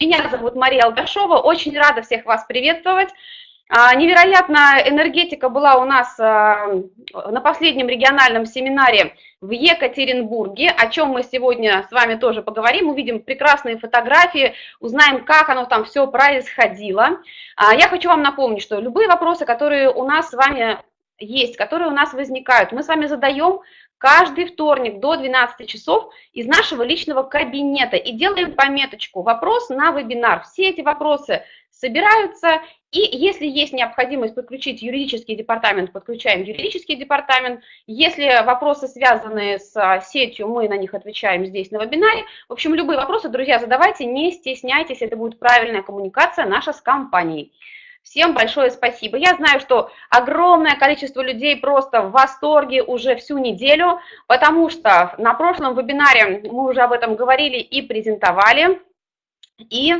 Меня зовут Мария Алдашова, очень рада всех вас приветствовать. А, невероятная энергетика была у нас а, на последнем региональном семинаре в Екатеринбурге, о чем мы сегодня с вами тоже поговорим, увидим прекрасные фотографии, узнаем, как оно там все происходило. А, я хочу вам напомнить, что любые вопросы, которые у нас с вами есть, которые у нас возникают, мы с вами задаем каждый вторник до 12 часов из нашего личного кабинета и делаем пометочку «Вопрос на вебинар». Все эти вопросы собираются, и если есть необходимость подключить юридический департамент, подключаем юридический департамент. Если вопросы связаны с а, сетью, мы на них отвечаем здесь на вебинаре. В общем, любые вопросы, друзья, задавайте, не стесняйтесь, это будет правильная коммуникация наша с компанией. Всем большое спасибо. Я знаю, что огромное количество людей просто в восторге уже всю неделю, потому что на прошлом вебинаре мы уже об этом говорили и презентовали. И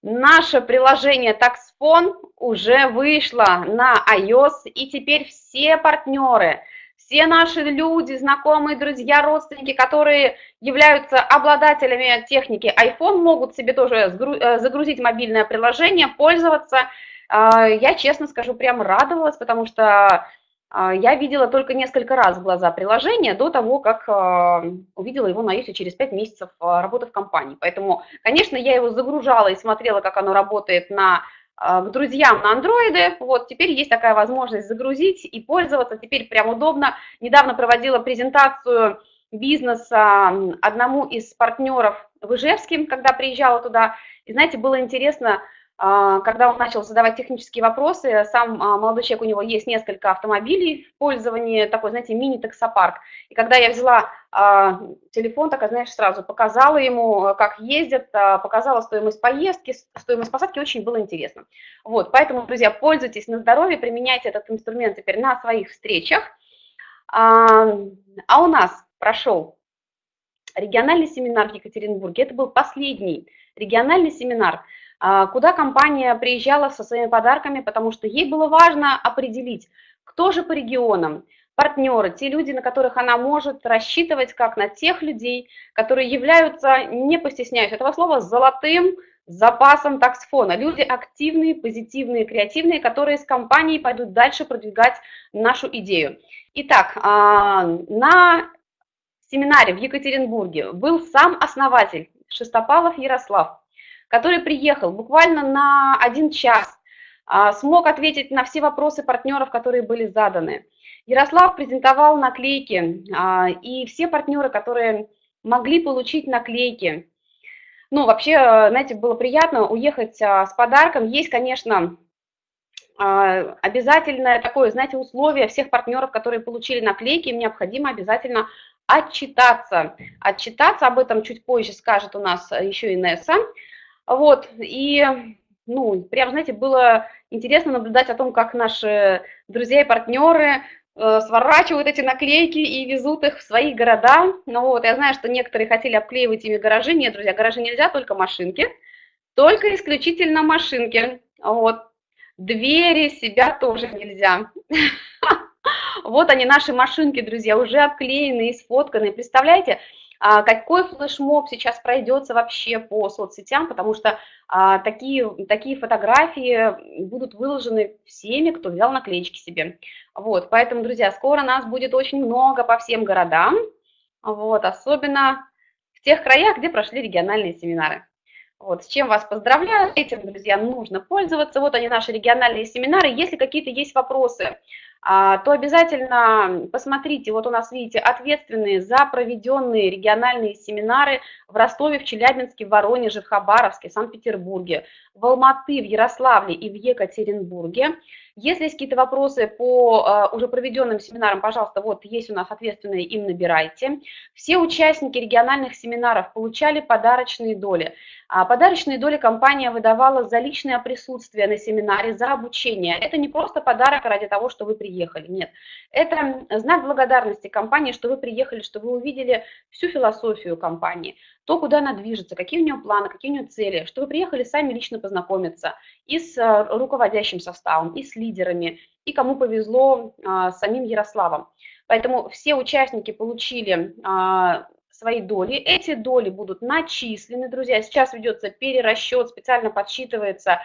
наше приложение TaxFone уже вышло на iOS, и теперь все партнеры, все наши люди, знакомые, друзья, родственники, которые являются обладателями техники iPhone, могут себе тоже э, загрузить мобильное приложение, пользоваться а, я, честно скажу, прям радовалась, потому что а, я видела только несколько раз в глаза приложения до того, как а, увидела его на iOS через 5 месяцев работы в компании. Поэтому, конечно, я его загружала и смотрела, как оно работает на к друзьям на андроиды. Вот теперь есть такая возможность загрузить и пользоваться. Теперь прям удобно. Недавно проводила презентацию бизнеса одному из партнеров в Ижевске, когда приезжала туда. И знаете, было интересно, а, когда он начал задавать технические вопросы, сам а, молодой человек, у него есть несколько автомобилей в пользовании, такой, знаете, мини-таксопарк. И когда я взяла а, телефон, так, знаешь, сразу показала ему, как ездят, показала стоимость поездки, стоимость посадки, очень было интересно. Вот, поэтому, друзья, пользуйтесь на здоровье, применяйте этот инструмент теперь на своих встречах. А у нас прошел региональный семинар в Екатеринбурге, это был последний региональный семинар – а, куда компания приезжала со своими подарками, потому что ей было важно определить, кто же по регионам, партнеры, те люди, на которых она может рассчитывать, как на тех людей, которые являются, не постесняюсь этого слова, золотым запасом таксфона. Люди активные, позитивные, креативные, которые с компанией пойдут дальше продвигать нашу идею. Итак, а, на семинаре в Екатеринбурге был сам основатель Шестопалов Ярослав, который приехал буквально на один час, а, смог ответить на все вопросы партнеров, которые были заданы. Ярослав презентовал наклейки, а, и все партнеры, которые могли получить наклейки, ну, вообще, знаете, было приятно уехать а, с подарком. Есть, конечно, обязательное такое, знаете, условие всех партнеров, которые получили наклейки, им необходимо обязательно отчитаться. Отчитаться об этом чуть позже скажет у нас еще Инесса. Вот, и, ну, прям, знаете, было интересно наблюдать о том, как наши друзья и партнеры э, сворачивают эти наклейки и везут их в свои города. Ну вот, я знаю, что некоторые хотели обклеивать ими гаражи. Нет, друзья, гаражи нельзя, только машинки. Только исключительно машинки. Вот. Двери себя тоже нельзя. Вот они, наши машинки, друзья, уже обклеены и сфотканы. Представляете, какой флешмоб сейчас пройдется вообще по соцсетям, потому что а, такие, такие фотографии будут выложены всеми, кто взял наклеечки себе. Вот, поэтому, друзья, скоро нас будет очень много по всем городам, вот, особенно в тех краях, где прошли региональные семинары. Вот, с чем вас поздравляю, этим, друзья, нужно пользоваться. Вот они, наши региональные семинары. Если какие-то есть вопросы, а, то обязательно посмотрите, вот у нас, видите, ответственные за проведенные региональные семинары в Ростове, в Челябинске, в Воронеже, в Хабаровске, в Санкт-Петербурге, в Алматы, в Ярославле и в Екатеринбурге. Если есть какие-то вопросы по а, уже проведенным семинарам, пожалуйста, вот есть у нас ответственные, им набирайте. Все участники региональных семинаров получали подарочные доли. А подарочные доли компания выдавала за личное присутствие на семинаре, за обучение. Это не просто подарок ради того, что вы приехали, нет. Это знак благодарности компании, что вы приехали, что вы увидели всю философию компании, то, куда она движется, какие у нее планы, какие у нее цели, что вы приехали сами лично познакомиться и с э, руководящим составом, и с лидерами, и кому повезло а, с самим Ярославом. Поэтому все участники получили а, свои доли. Эти доли будут начислены, друзья. Сейчас ведется перерасчет, специально подсчитывается.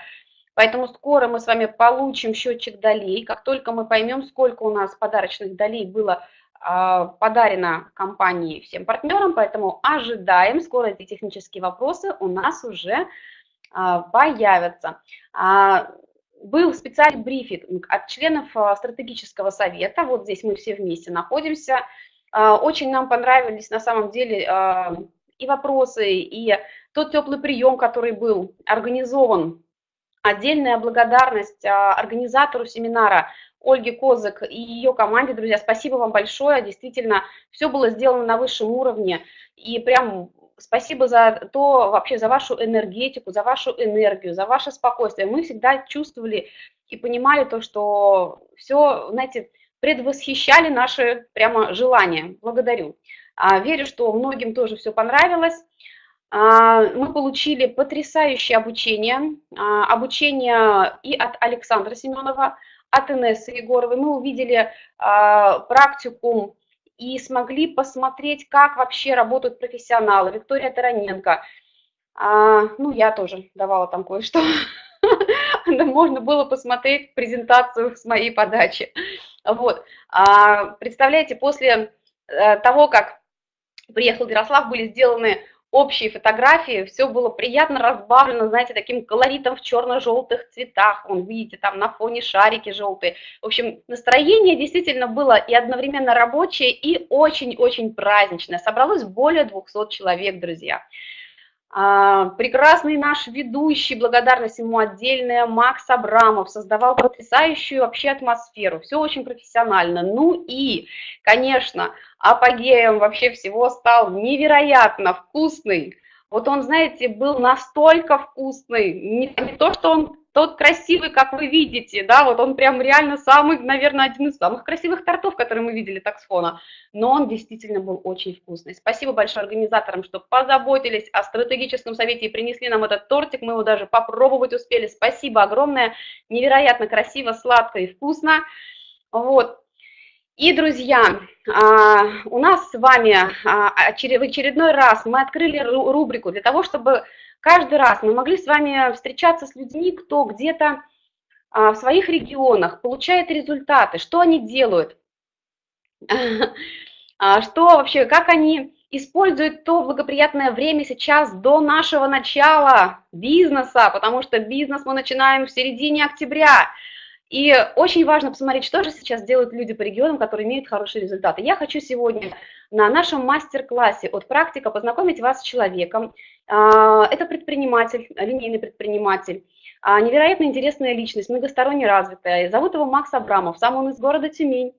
Поэтому скоро мы с вами получим счетчик долей. Как только мы поймем, сколько у нас подарочных долей было а, подарено компании всем партнерам, поэтому ожидаем, скоро эти технические вопросы у нас уже а, появятся. А, был специальный брифинг от членов стратегического совета, вот здесь мы все вместе находимся. Очень нам понравились на самом деле и вопросы, и тот теплый прием, который был организован. Отдельная благодарность организатору семинара Ольге Козык и ее команде, друзья, спасибо вам большое, действительно, все было сделано на высшем уровне, и прям спасибо за то, вообще за вашу энергетику, за вашу энергию, за ваше спокойствие. Мы всегда чувствовали и понимали то, что все, знаете, предвосхищали наши прямо желания. Благодарю. А, верю, что многим тоже все понравилось. А, мы получили потрясающее обучение, а, обучение и от Александра Семенова, от Инессы Егоровой. Мы увидели а, практикум и смогли посмотреть, как вообще работают профессионалы. Виктория Тараненко. А, ну, я тоже давала там кое-что. Можно было посмотреть презентацию с моей подачи. Вот. А, представляете, после э, того, как приехал Ярослав, были сделаны общие фотографии, все было приятно разбавлено, знаете, таким колоритом в черно-желтых цветах, вон, видите, там на фоне шарики желтые. В общем, настроение действительно было и одновременно рабочее, и очень-очень праздничное. Собралось более 200 человек, друзья. А, прекрасный наш ведущий, благодарность ему отдельная, Макс Абрамов, создавал потрясающую вообще атмосферу, все очень профессионально. Ну и, конечно, апогеем вообще всего стал невероятно вкусный. Вот он, знаете, был настолько вкусный, не, не то, что он тот красивый, как вы видите, да, вот он прям реально самый, наверное, один из самых красивых тортов, которые мы видели так с фона, но он действительно был очень вкусный. Спасибо большое организаторам, что позаботились о стратегическом совете и принесли нам этот тортик, мы его даже попробовать успели. Спасибо огромное, невероятно красиво, сладко и вкусно. Вот, и, друзья, а, у нас с вами а, в очередной раз мы открыли рубрику для того, чтобы каждый раз мы могли с вами встречаться с людьми, кто где-то а, в своих регионах получает результаты, что они делают, что вообще, как они используют то благоприятное время сейчас до нашего начала бизнеса, потому что бизнес мы начинаем в середине октября, и очень важно посмотреть, что же сейчас делают люди по регионам, которые имеют хорошие результаты. Я хочу сегодня на нашем мастер-классе от практика познакомить вас с человеком. А, это предприниматель, линейный предприниматель, а, невероятно интересная личность, многосторонне развитая. Зовут его Макс Абрамов, сам он из города Тюмень.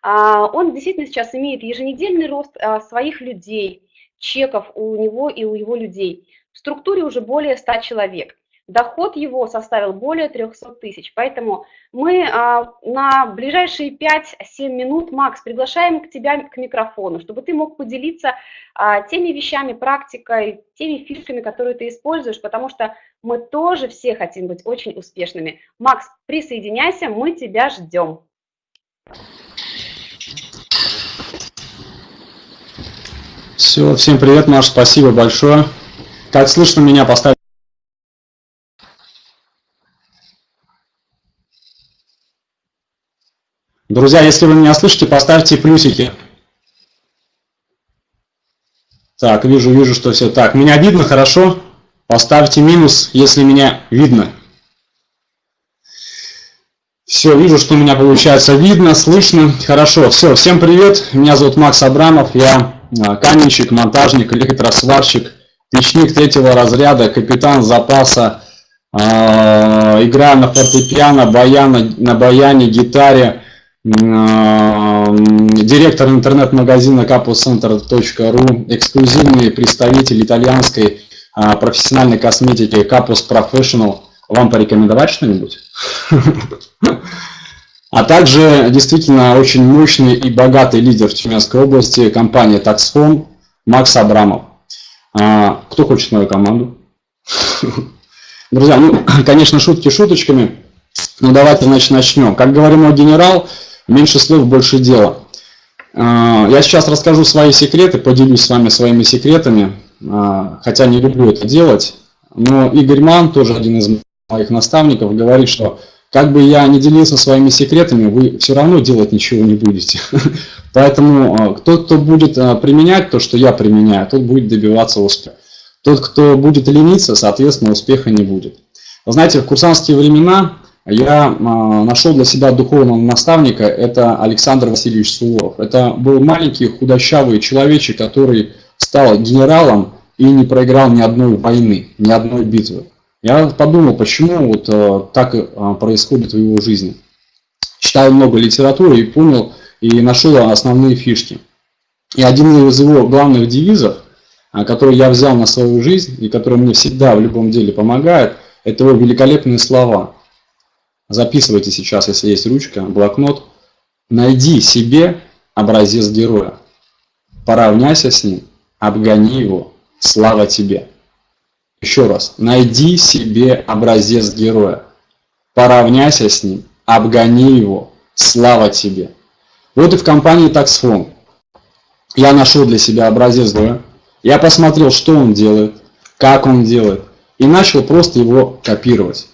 А, он действительно сейчас имеет еженедельный рост своих людей, чеков у него и у его людей. В структуре уже более 100 человек. Доход его составил более 300 тысяч. Поэтому мы а, на ближайшие 5-7 минут, Макс, приглашаем к тебя к микрофону, чтобы ты мог поделиться а, теми вещами, практикой, теми фишками, которые ты используешь, потому что мы тоже все хотим быть очень успешными. Макс, присоединяйся, мы тебя ждем. Все, всем привет, Маш, спасибо большое. Как слышно меня, поставь. Друзья, если вы меня слышите, поставьте плюсики. Так, вижу, вижу, что все. Так, меня видно хорошо? Поставьте минус, если меня видно. Все, вижу, что меня получается видно, слышно. Хорошо, все, всем привет. Меня зовут Макс Абрамов, я а, каменщик, монтажник, электросварщик, печник третьего разряда, капитан запаса, э, играю на фортепиано, баяна, на баяне, гитаре, директор интернет-магазина capuscenter.ru, эксклюзивный представитель итальянской а, профессиональной косметики Capus Professional. Вам порекомендовать что-нибудь? А также действительно очень мощный и богатый лидер в Тюменской области, компания Taxfon, Макс Абрамов. А, кто хочет мою команду? Друзья, ну, конечно, шутки шуточками, но давайте значит, начнем. Как говорил мой генерал, Меньше слов, больше дела. Я сейчас расскажу свои секреты, поделюсь с вами своими секретами, хотя не люблю это делать. Но Игорь Ман, тоже один из моих наставников, говорит, что как бы я не делился своими секретами, вы все равно делать ничего не будете. Поэтому тот, кто будет применять то, что я применяю, тот будет добиваться успеха. Тот, кто будет лениться, соответственно, успеха не будет. Вы знаете, в курсантские времена я а, нашел для себя духовного наставника, это Александр Васильевич Суворов. Это был маленький худощавый человечек, который стал генералом и не проиграл ни одной войны, ни одной битвы. Я подумал, почему вот а, так а, происходит в его жизни. Читал много литературы и понял, и нашел основные фишки. И один из его главных девизов – который я взял на свою жизнь и который мне всегда в любом деле помогает, это его великолепные слова. Записывайте сейчас, если есть ручка, блокнот. Найди себе образец героя. Поравняйся с ним, обгони его. Слава тебе. Еще раз. Найди себе образец героя. Поравняйся с ним, обгони его. Слава тебе. Вот и в компании Taxfon. Я нашел для себя образец героя я посмотрел, что он делает, как он делает, и начал просто его копировать.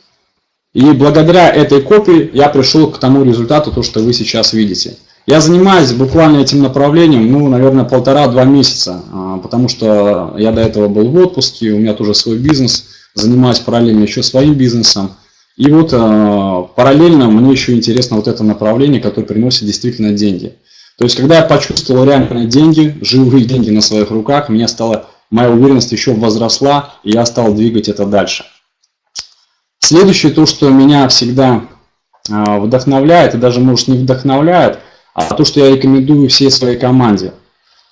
И благодаря этой копии я пришел к тому результату, то, что вы сейчас видите. Я занимаюсь буквально этим направлением, ну, наверное, полтора-два месяца, а, потому что я до этого был в отпуске, у меня тоже свой бизнес, занимаюсь параллельно еще своим бизнесом. И вот а, параллельно мне еще интересно вот это направление, которое приносит действительно деньги. То есть, когда я почувствовал реальные деньги, живые деньги на своих руках, меня стало, моя уверенность еще возросла, и я стал двигать это дальше. Следующее, то, что меня всегда а, вдохновляет, и даже, может, не вдохновляет, а то, что я рекомендую всей своей команде.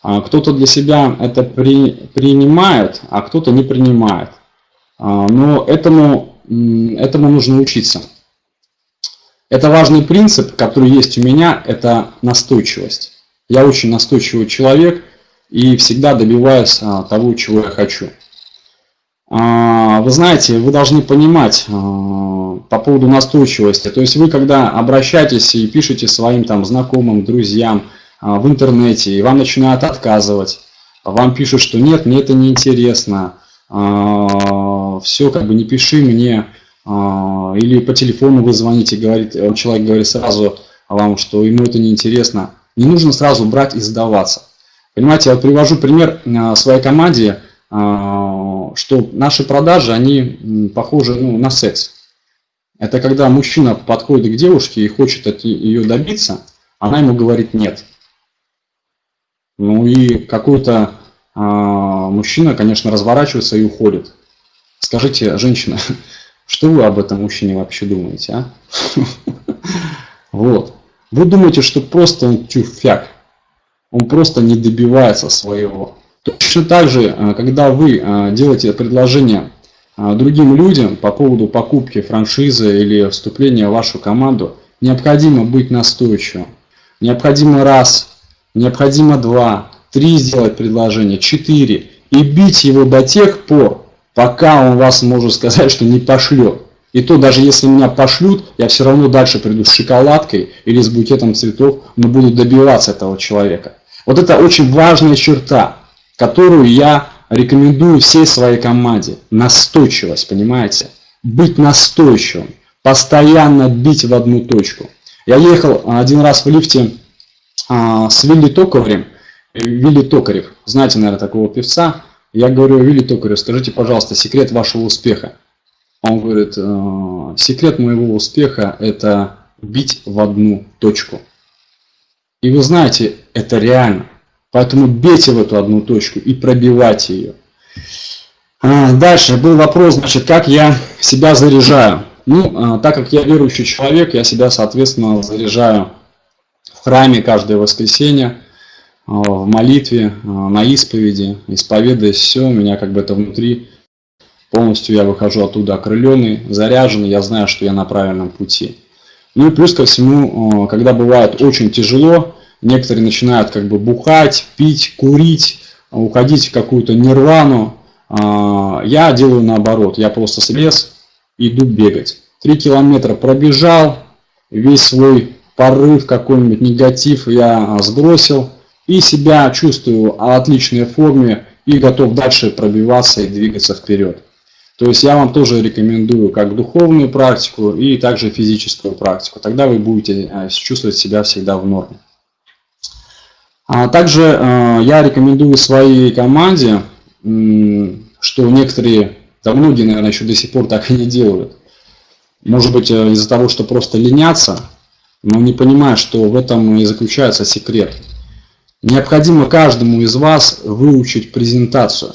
А, кто-то для себя это при, принимает, а кто-то не принимает. А, но этому, этому нужно учиться. Это важный принцип, который есть у меня, это настойчивость. Я очень настойчивый человек и всегда добиваюсь того, чего я хочу. А, вы знаете, вы должны понимать а, по поводу настойчивости. То есть вы, когда обращаетесь и пишете своим там знакомым, друзьям в интернете, и вам начинают отказывать, вам пишут, что нет, мне это не интересно, все, как бы не пиши мне, а, или по телефону вы звоните, говорит, э, человек говорит сразу вам, что ему это не интересно. Не нужно сразу брать и сдаваться. Понимаете, я привожу пример своей команде, а, что наши продажи, они похожи ну, на секс. Это когда мужчина подходит к девушке и хочет от ее добиться, она ему говорит нет. Ну и какой-то а, мужчина, конечно, разворачивается и уходит. Скажите, женщина, Что вы об этом мужчине вообще думаете, а? Вот. Вы думаете, что просто он тюфяк, он просто не добивается своего. Точно так же, э, когда вы э, делаете предложение э, другим людям по поводу покупки франшизы или вступления в вашу команду, необходимо быть настойчивым. Необходимо раз, необходимо два, три сделать предложение, четыре. И бить его до тех пор, пока он вас может сказать, что не пошлет. И то, даже если меня пошлют, я все равно дальше приду с шоколадкой или с букетом цветов, но буду добиваться этого человека. Вот это очень важная черта, которую я рекомендую всей своей команде. Настойчивость, понимаете? Быть настойчивым, постоянно бить в одну точку. Я ехал один раз в лифте а, с Вилли Токарем. Вилли Токарев, знаете, наверное, такого певца. Я говорю, Вилли Токарев, скажите, пожалуйста, секрет вашего успеха. Он говорит, «Э, секрет моего успеха – это бить в одну точку. И вы знаете, это реально. Поэтому бейте в эту одну точку и пробивайте ее. А, дальше был вопрос, значит, как я себя заряжаю. Ну, а, так как я верующий человек, я себя, соответственно, заряжаю в храме каждое воскресенье. А, в молитве, на исповеди, исповедуясь все, у меня как бы это внутри полностью я выхожу оттуда окрыленный, заряженный, я знаю, что я на правильном пути. Ну и плюс ко всему, когда бывает очень тяжело, некоторые начинают как бы бухать, пить, курить, уходить в какую-то нирвану, я делаю наоборот, я просто слез, иду бегать. Три километра пробежал, весь свой порыв, какой-нибудь негатив я сбросил и себя чувствую в отличной форме и готов дальше пробиваться и двигаться вперед. То есть я вам тоже рекомендую как духовную практику и также физическую практику. Тогда вы будете э, чувствовать себя всегда в норме. А также э, я рекомендую своей команде, что некоторые, да многие, наверное, еще до сих пор так и не делают. Может быть, э, из-за того, что просто ленятся, но не понимают, что в этом и заключается секрет. Необходимо каждому из вас выучить презентацию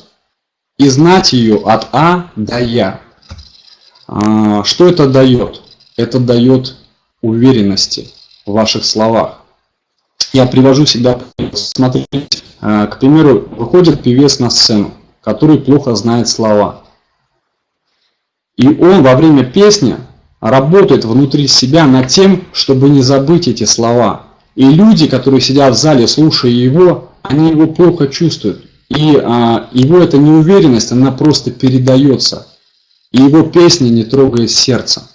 и знать ее от А до Я. А, что это дает? Это дает уверенности в ваших словах. Я привожу всегда, смотрите, а, к примеру, выходит певец на сцену, который плохо знает слова. И он во время песни работает внутри себя над тем, чтобы не забыть эти слова. И люди, которые сидят в зале, слушая его, они его плохо чувствуют. И а, его эта неуверенность, она просто передается. И его песня не трогает сердце.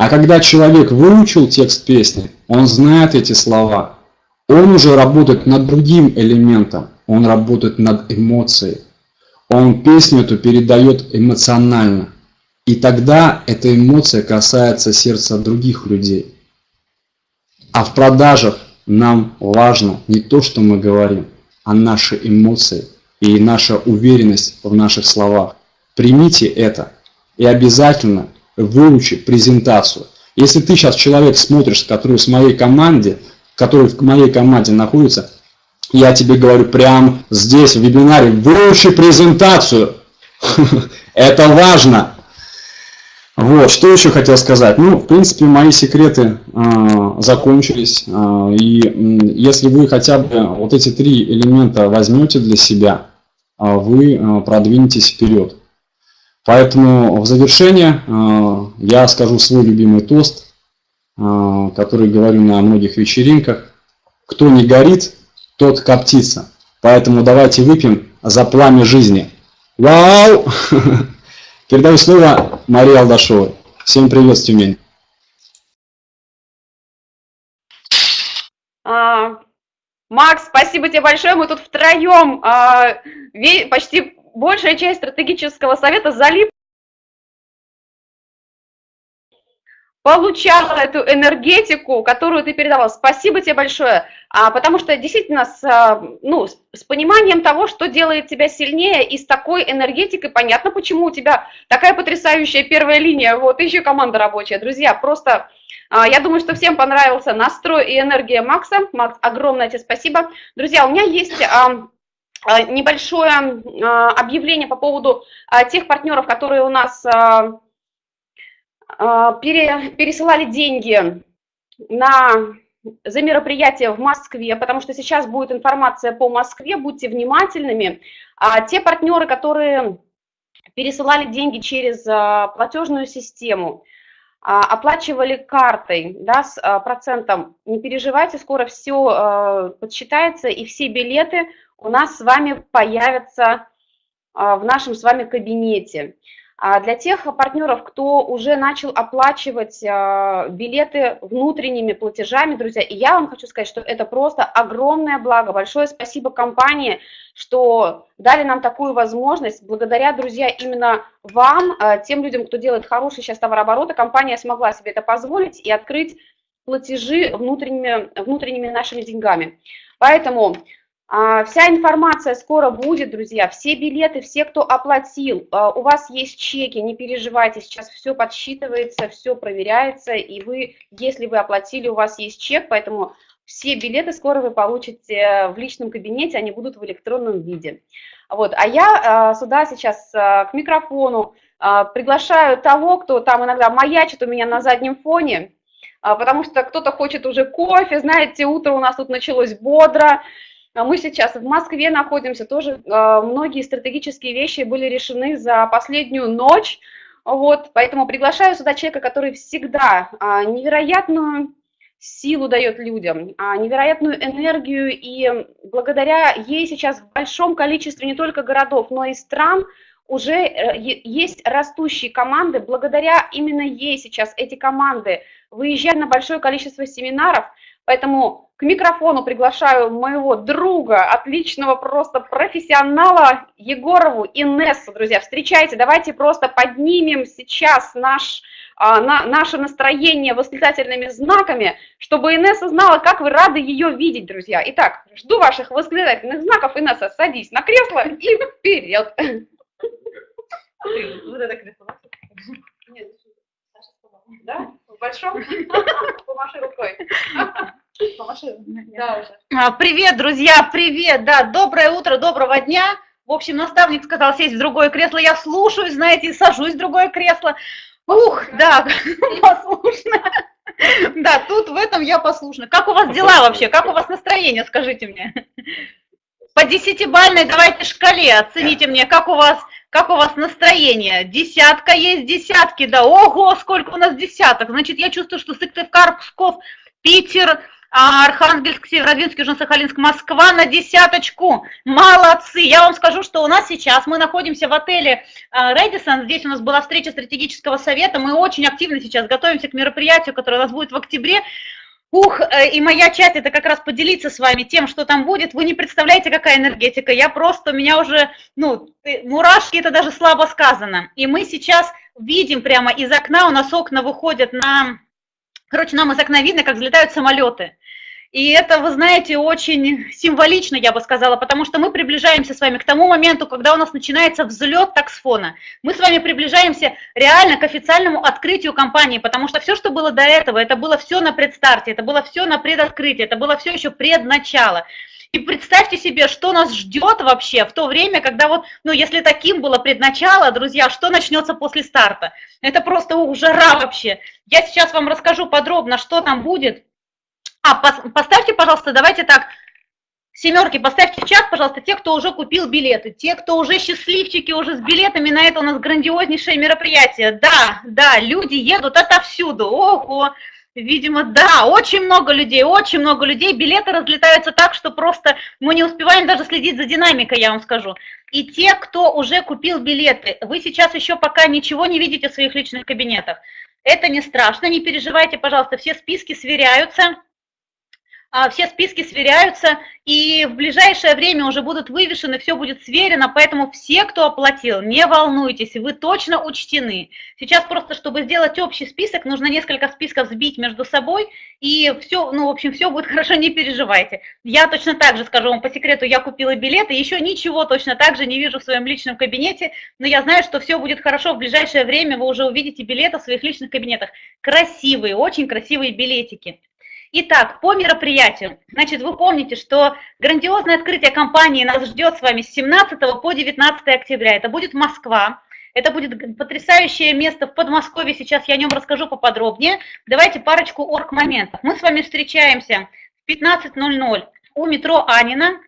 А когда человек выучил текст песни, он знает эти слова, он уже работает над другим элементом, он работает над эмоцией. Он песню эту передает эмоционально. И тогда эта эмоция касается сердца других людей. А в продажах нам важно не то, что мы говорим, а наши эмоции и наша уверенность в наших словах. Примите это и обязательно выучи презентацию. Если ты сейчас человек смотришь, который с моей команде, который в моей команде находится, я тебе говорю прямо здесь в вебинаре, выучи презентацию. Это важно. Вот, что еще хотел сказать? Ну, в принципе, мои секреты э, закончились. Э, и если вы хотя бы вот эти три элемента возьмете для себя, э, вы э, продвинетесь вперед. Поэтому в завершение э, я скажу свой любимый тост, э, который говорю на многих вечеринках. Кто не горит, тот коптится. Поэтому давайте выпьем за пламя жизни. Вау! Передаю слово Марии Алдашовой. Всем привет с. А, Макс, спасибо тебе большое. Мы тут втроем, а, почти большая часть стратегического совета залип получала эту энергетику, которую ты передавал. Спасибо тебе большое, а, потому что действительно с, а, ну, с, с пониманием того, что делает тебя сильнее, и с такой энергетикой понятно, почему у тебя такая потрясающая первая линия, вот еще команда рабочая. Друзья, просто а, я думаю, что всем понравился настрой и энергия Макса. Макс, огромное тебе спасибо. Друзья, у меня есть... А, небольшое а, объявление по поводу тех партнеров, которые у нас пере, пересылали деньги на, за мероприятие в Москве, потому что сейчас будет информация по Москве, будьте внимательными. А те партнеры, которые пересылали деньги через платежную систему, а, оплачивали картой да, с процентом, не переживайте, скоро все подсчитается, и все билеты у нас с вами появятся а, в нашем с вами кабинете. А для тех партнеров, кто уже начал оплачивать а, билеты внутренними платежами, друзья, и я вам хочу сказать, что это просто огромное благо. Большое спасибо компании, что дали нам такую возможность. Благодаря, друзья, именно вам, тем людям, кто делает хороший сейчас товарообороты, компания смогла себе это позволить и открыть платежи внутренними, внутренними нашими деньгами. Поэтому вся информация скоро будет, друзья, все билеты, все, кто оплатил, а, у вас есть чеки, не переживайте, сейчас все подсчитывается, все проверяется, и вы, если вы оплатили, у вас есть чек, поэтому все билеты скоро вы получите в личном кабинете, они будут в электронном виде. Вот, а я а, сюда сейчас к микрофону приглашаю того, кто там иногда маячит у меня на заднем фоне, потому что кто-то хочет уже кофе, знаете, утро у нас тут началось бодро, а мы сейчас в Москве находимся, тоже а, многие стратегические вещи были решены за последнюю ночь, вот, поэтому приглашаю сюда человека, который всегда а, невероятную силу дает людям, невероятную энергию, и благодаря ей сейчас в большом количестве не только городов, но и стран уже э, есть растущие команды, благодаря именно ей сейчас эти команды выезжают на большое количество семинаров, поэтому к микрофону приглашаю моего друга, отличного просто профессионала Егорову Инессу, друзья, встречайте, давайте просто поднимем сейчас наш, а, на, наше настроение восклицательными знаками, чтобы Инесса знала, как вы рады ее видеть, друзья. Итак, жду ваших восклицательных знаков, Инесса, садись на кресло и вперед. Да? В большом? Помаши рукой. Да. А, привет, друзья, привет, да, доброе утро, доброго дня. В общем, наставник сказал сесть в другое кресло, я слушаю, знаете, и сажусь в другое кресло. Ух, да, послушно. Да, тут в этом я послушна. Как у вас дела вообще? Как у вас настроение, скажите мне? По десятибальной давайте шкале оцените мне, как у вас как у вас настроение? Десятка есть, десятки, да. Ого, сколько у нас десяток. Значит, я чувствую, что Сыктывкар, Псков, Питер, а, Архангельск, Северодвинск, Южно-Сахалинск, Москва на десяточку. Молодцы! Я вам скажу, что у нас сейчас, мы находимся в отеле Редисон, здесь у нас была встреча стратегического совета, мы очень активно сейчас готовимся к мероприятию, которое у нас будет в октябре. Ух, э, и моя часть это как раз поделиться с вами тем, что там будет. Вы не представляете, какая энергетика. Я просто, у меня уже, ну, мурашки, это даже слабо сказано. И мы сейчас видим прямо из окна, у нас окна выходят на... Короче, нам из окна видно, как взлетают самолеты. И это, вы знаете, очень символично, я бы сказала, потому что мы приближаемся с вами к тому моменту, когда у нас начинается взлет таксфона. Мы с вами приближаемся реально к официальному открытию компании, потому что все, что было до этого, это было все на предстарте, это было все на предоткрытии, это было все еще предначало. И представьте себе, что нас ждет вообще в то время, когда вот, ну, если таким было предначало, друзья, что начнется после старта? Это просто ух, жара вообще. Я сейчас вам расскажу подробно, что там будет, а, поставьте, пожалуйста, давайте так, семерки, поставьте в чат, пожалуйста, те, кто уже купил билеты, те, кто уже счастливчики, уже с билетами на это у нас грандиознейшее мероприятие. Да, да, люди едут отовсюду, ого, видимо, да, очень много людей, очень много людей, билеты разлетаются так, что просто мы не успеваем даже следить за динамикой, я вам скажу. И те, кто уже купил билеты, вы сейчас еще пока ничего не видите в своих личных кабинетах. Это не страшно, не переживайте, пожалуйста, все списки сверяются, все списки сверяются, и в ближайшее время уже будут вывешены, все будет сверено, поэтому все, кто оплатил, не волнуйтесь, вы точно учтены. Сейчас просто, чтобы сделать общий список, нужно несколько списков сбить между собой, и все, ну, в общем, все будет хорошо, не переживайте. Я точно так же скажу вам по секрету, я купила билеты, еще ничего точно так же не вижу в своем личном кабинете, но я знаю, что все будет хорошо, в ближайшее время вы уже увидите билеты в своих личных кабинетах. Красивые, очень красивые билетики. Итак, по мероприятию. Значит, вы помните, что грандиозное открытие компании нас ждет с вами с 17 по 19 октября. Это будет Москва. Это будет потрясающее место в Подмосковье. Сейчас я о нем расскажу поподробнее. Давайте парочку орг-моментов. Мы с вами встречаемся в 15.00 у метро Анина.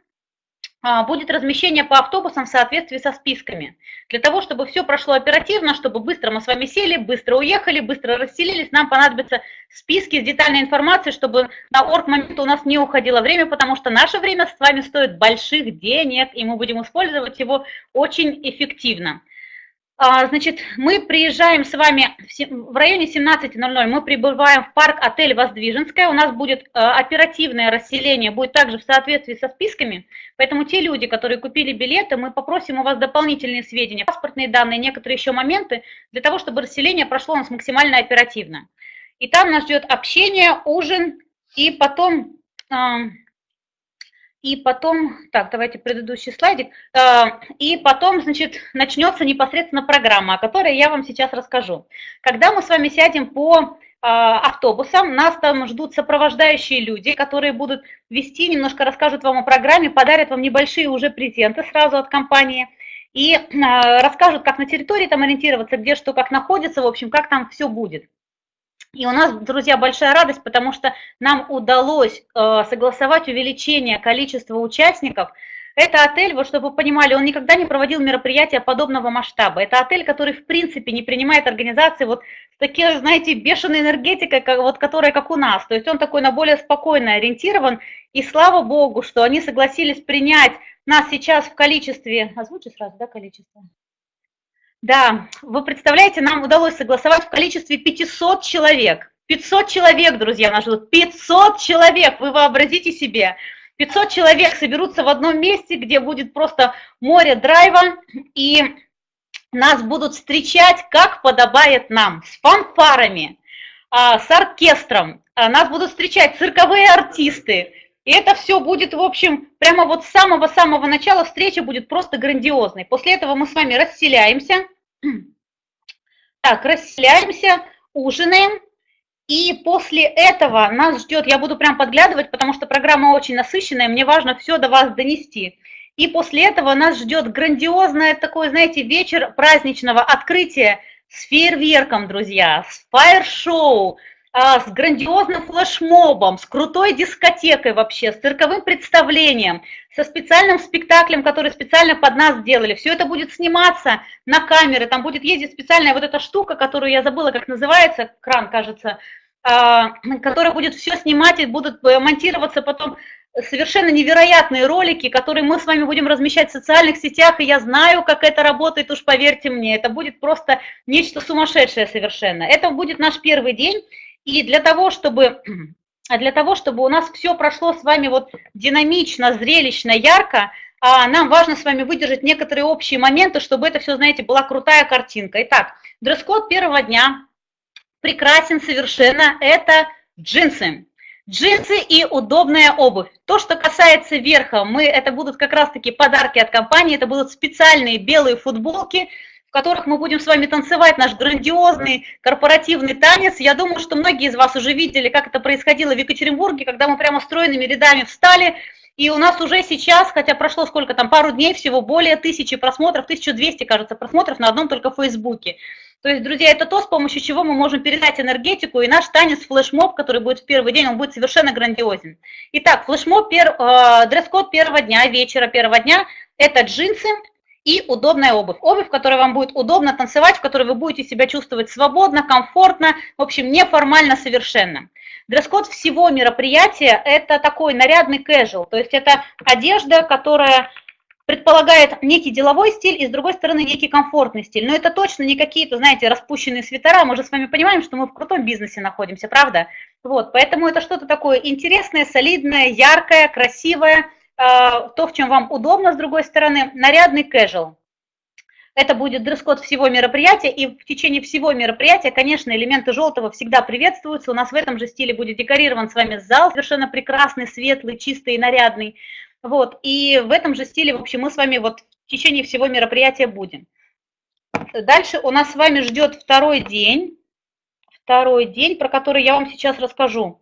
А, будет размещение по автобусам в соответствии со списками. Для того, чтобы все прошло оперативно, чтобы быстро мы с вами сели, быстро уехали, быстро расселились, нам понадобятся списки с детальной информацией, чтобы на орг момент у нас не уходило время, потому что наше время с вами стоит больших денег, и мы будем использовать его очень эффективно. А, значит, мы приезжаем с вами в районе 17.00, мы прибываем в парк отель Воздвиженская, у нас будет э, оперативное расселение, будет также в соответствии со списками, поэтому те люди, которые купили билеты, мы попросим у вас дополнительные сведения, паспортные данные, некоторые еще моменты, для того, чтобы расселение прошло у нас максимально оперативно. И там нас ждет общение, ужин, и потом и потом, так, давайте предыдущий слайдик, а, и потом, значит, начнется непосредственно программа, о которой я вам сейчас расскажу. Когда мы с вами сядем по а, автобусам, нас там ждут сопровождающие люди, которые будут вести, немножко расскажут вам о программе, подарят вам небольшие уже презенты сразу от компании, и а, расскажут, как на территории там ориентироваться, где что, как находится, в общем, как там все будет. И у нас, друзья, большая радость, потому что нам удалось э, согласовать увеличение количества участников. Это отель, вот чтобы вы понимали, он никогда не проводил мероприятия подобного масштаба. Это отель, который в принципе не принимает организации вот с такой, знаете, бешеной энергетикой, как, вот, которая как у нас. То есть он такой на более спокойно ориентирован. И слава богу, что они согласились принять нас сейчас в количестве... Озвучи сразу, да, количество? Да, вы представляете, нам удалось согласовать в количестве 500 человек. 500 человек, друзья, нас ждут. 500 человек, вы вообразите себе. 500 человек соберутся в одном месте, где будет просто море драйва, и нас будут встречать, как подобает нам, с фанфарами, а, с оркестром. А, нас будут встречать цирковые артисты. И это все будет, в общем, прямо вот с самого-самого начала встреча будет просто грандиозной. После этого мы с вами расселяемся. Так, расселяемся, ужинаем. И после этого нас ждет, я буду прям подглядывать, потому что программа очень насыщенная, мне важно все до вас донести. И после этого нас ждет грандиозное такое, знаете, вечер праздничного открытия с фейерверком, друзья, с фаер-шоу, а, с грандиозным флешмобом, с крутой дискотекой вообще, с цирковым представлением, со специальным спектаклем, который специально под нас сделали. Все это будет сниматься на камеры, там будет ездить специальная вот эта штука, которую я забыла, как называется, кран, кажется, а, которая будет все снимать и будут э, монтироваться потом совершенно невероятные ролики, которые мы с вами будем размещать в социальных сетях, и я знаю, как это работает, уж поверьте мне, это будет просто нечто сумасшедшее совершенно. Это будет наш первый день, и для того, чтобы, для того, чтобы у нас все прошло с вами вот динамично, зрелищно, ярко, а, нам важно с вами выдержать некоторые общие моменты, чтобы это все, знаете, была крутая картинка. Итак, дресс-код первого дня прекрасен совершенно, это джинсы. Джинсы и удобная обувь. То, что касается верха, мы, это будут как раз-таки подарки от компании, это будут специальные белые футболки, которых мы будем с вами танцевать наш грандиозный корпоративный танец. Я думаю, что многие из вас уже видели, как это происходило в Екатеринбурге, когда мы прямо стройными рядами встали, и у нас уже сейчас, хотя прошло сколько там, пару дней всего, более тысячи просмотров, 1200, кажется, просмотров на одном только Фейсбуке. То есть, друзья, это то, с помощью чего мы можем передать энергетику, и наш танец флешмоб, который будет в первый день, он будет совершенно грандиозен. Итак, флешмоб, пер, э, дресс-код первого дня, вечера первого дня, это джинсы, и удобная обувь. Обувь, в которой вам будет удобно танцевать, в которой вы будете себя чувствовать свободно, комфортно, в общем, неформально совершенно. Дресс-код всего мероприятия – это такой нарядный casual, то есть это одежда, которая предполагает некий деловой стиль и, с другой стороны, некий комфортный стиль. Но это точно не какие-то, знаете, распущенные свитера. Мы же с вами понимаем, что мы в крутом бизнесе находимся, правда? Вот, поэтому это что-то такое интересное, солидное, яркое, красивое – то, в чем вам удобно, с другой стороны, нарядный casual. Это будет дресс-код всего мероприятия, и в течение всего мероприятия, конечно, элементы желтого всегда приветствуются. У нас в этом же стиле будет декорирован с вами зал, совершенно прекрасный, светлый, чистый и нарядный. Вот, и в этом же стиле, в общем, мы с вами вот в течение всего мероприятия будем. Дальше у нас с вами ждет второй день, второй день, про который я вам сейчас расскажу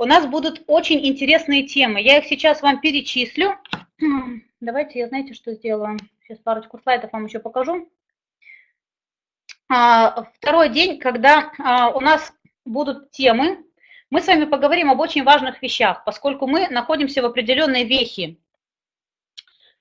у нас будут очень интересные темы. Я их сейчас вам перечислю. Давайте я, знаете, что сделаю? Сейчас парочку слайдов вам еще покажу. А, второй день, когда а, у нас будут темы, мы с вами поговорим об очень важных вещах, поскольку мы находимся в определенной вехе.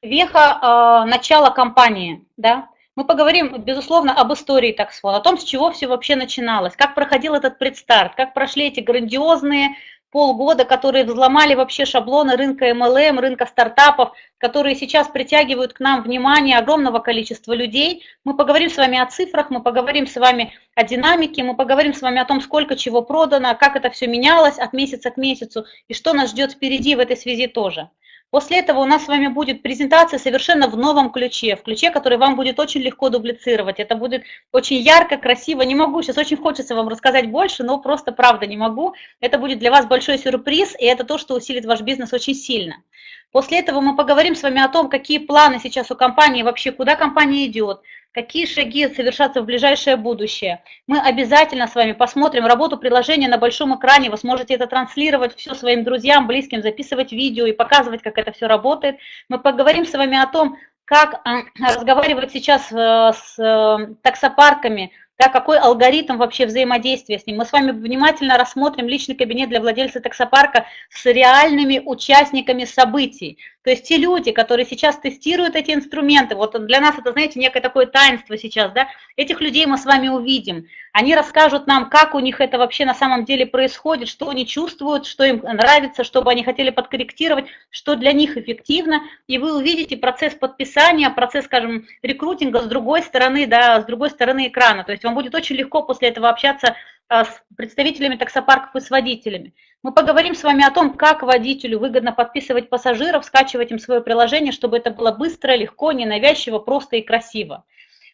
Веха а, начала кампании, да, мы поговорим, безусловно, об истории таксфон, о том, с чего все вообще начиналось, как проходил этот предстарт, как прошли эти грандиозные полгода, которые взломали вообще шаблоны рынка MLM, рынка стартапов, которые сейчас притягивают к нам внимание огромного количества людей. Мы поговорим с вами о цифрах, мы поговорим с вами о динамике, мы поговорим с вами о том, сколько чего продано, как это все менялось от месяца к месяцу и что нас ждет впереди в этой связи тоже. После этого у нас с вами будет презентация совершенно в новом ключе, в ключе, который вам будет очень легко дублицировать. Это будет очень ярко, красиво. Не могу, сейчас очень хочется вам рассказать больше, но просто правда не могу. Это будет для вас большой сюрприз, и это то, что усилит ваш бизнес очень сильно. После этого мы поговорим с вами о том, какие планы сейчас у компании, вообще куда компания идет, какие шаги совершатся в ближайшее будущее. Мы обязательно с вами посмотрим работу приложения на большом экране, вы сможете это транслировать все своим друзьям, близким, записывать видео и показывать, как это все работает. Мы поговорим с вами о том, как э, разговаривать сейчас э, с э, таксопарками, да, какой алгоритм вообще взаимодействия с ним. Мы с вами внимательно рассмотрим личный кабинет для владельца таксопарка с реальными участниками событий. То есть те люди, которые сейчас тестируют эти инструменты, вот для нас это, знаете, некое такое таинство сейчас, да, этих людей мы с вами увидим. Они расскажут нам, как у них это вообще на самом деле происходит, что они чувствуют, что им нравится, что бы они хотели подкорректировать, что для них эффективно. И вы увидите процесс подписания, процесс, скажем, рекрутинга с другой стороны, да, с другой стороны экрана. То есть вам будет очень легко после этого общаться а, с представителями таксопарков и с водителями. Мы поговорим с вами о том, как водителю выгодно подписывать пассажиров, скачивать им свое приложение, чтобы это было быстро, легко, ненавязчиво, просто и красиво.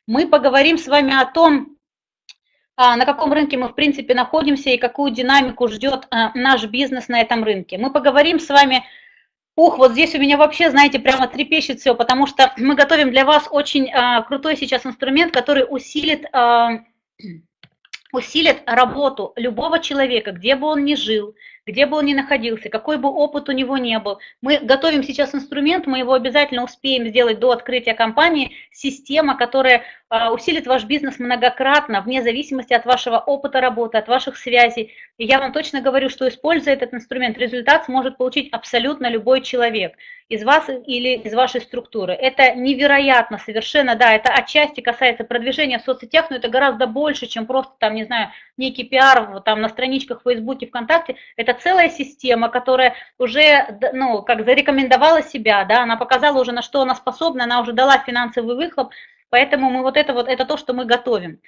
Мы поговорим с вами о том, а, на каком рынке мы, в принципе, находимся и какую динамику ждет а, наш бизнес на этом рынке. Мы поговорим с вами, ух, вот здесь у меня вообще, знаете, прямо трепещет все, потому что мы готовим для вас очень крутой сейчас инструмент, который усилит усилит работу любого человека, где бы он ни жил, где бы он ни находился, какой бы опыт у него не был. Мы готовим сейчас инструмент, мы его обязательно успеем сделать до открытия компании, система, которая а, усилит ваш бизнес многократно, вне зависимости от вашего опыта работы, от ваших связей. И я вам точно говорю, что используя этот инструмент, результат сможет получить абсолютно любой человек из вас или из вашей структуры. Это невероятно совершенно, да, это отчасти касается продвижения в соцсетях, но это гораздо больше, чем просто там, не знаю, некий пиар там на страничках в Фейсбуке, ВКонтакте. Это целая система, которая уже, ну, как зарекомендовала себя, да, она показала уже, на что она способна, она уже дала финансовый выхлоп, поэтому мы вот это вот, это то, что мы готовим.